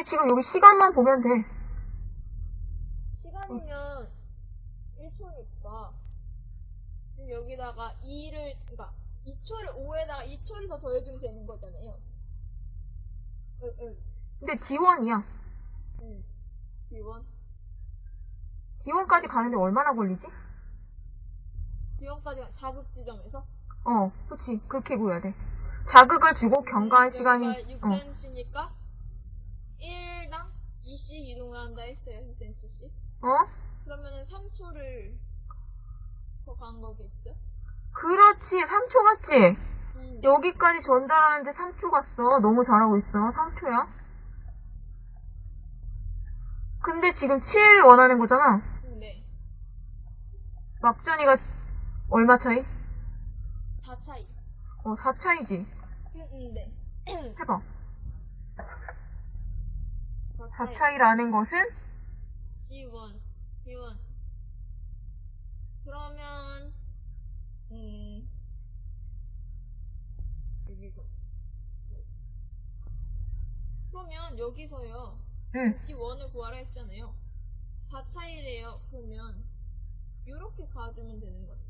근데 지금 여기 시간만 보면 돼. 시간이면 1초니까 지금 여기다가 2를 그러니까 2초를 5에다가 2초를 더 더해주면 되는 거잖아요. 응, 응. 근데 지원이야. 응. 지원. 지원까지 가는데 얼마나 걸리지? 지원까지 자극 지점에서 어, 그치. 그렇게 구해야 돼. 자극을 주고 경과할 시간이, 어, 6cm니까 1당 2씩 이동을 한다 했어요. 2cm씩. 어? 그러면은 3초를 더 간 거겠죠? 그렇지. 3초 갔지? 음. 여기까지 전달하는데 3초 갔어. 너무 잘하고 있어. 3초야. 근데 지금 7 원하는 거잖아. 네. 막전이가 얼마 차이? 4 차이. 어, 4 차이지. 응, 응, 네. 해봐. 4 4 차이라는 것은? G1, G1. 그러면, 음, 여기서. 그러면 여기서요, 응. G1을 구하라 했잖아요. 4 차이래요. 그러면, 이렇게 가주면 되는 거죠.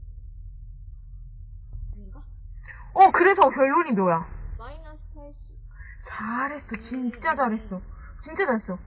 아닌가? 어, 그래서 결론이 뭐야? 마이너스 80. 잘했어. 진짜 잘했어. 진짜 잘했어